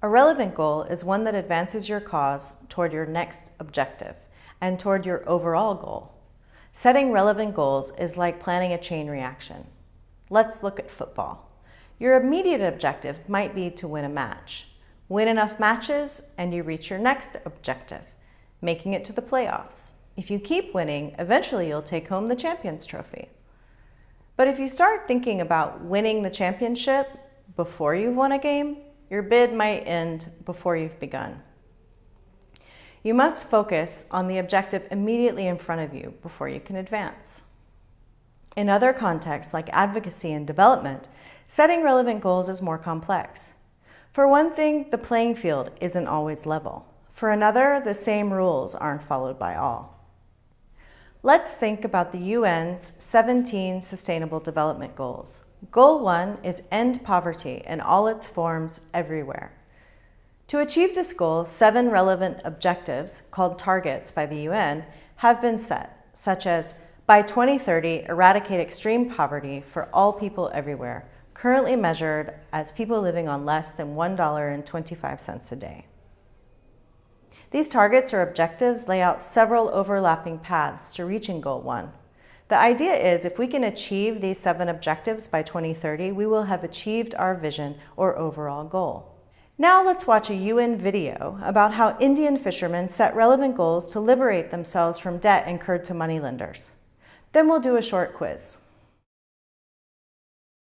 A relevant goal is one that advances your cause toward your next objective and toward your overall goal. Setting relevant goals is like planning a chain reaction. Let's look at football. Your immediate objective might be to win a match. Win enough matches and you reach your next objective, making it to the playoffs. If you keep winning, eventually you'll take home the Champions Trophy. But if you start thinking about winning the championship before you've won a game, your bid might end before you've begun. You must focus on the objective immediately in front of you before you can advance. In other contexts, like advocacy and development, setting relevant goals is more complex. For one thing, the playing field isn't always level. For another, the same rules aren't followed by all. Let's think about the UN's 17 Sustainable Development Goals. Goal 1 is end poverty in all its forms everywhere. To achieve this goal, seven relevant objectives, called targets by the UN, have been set, such as by 2030, eradicate extreme poverty for all people everywhere, currently measured as people living on less than $1.25 a day. These targets or objectives lay out several overlapping paths to reaching Goal 1. The idea is if we can achieve these seven objectives by 2030, we will have achieved our vision or overall goal. Now let's watch a UN video about how Indian fishermen set relevant goals to liberate themselves from debt incurred to moneylenders. Then we'll do a short quiz.